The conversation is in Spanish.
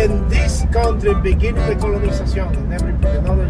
in this country beginning the colonization and every another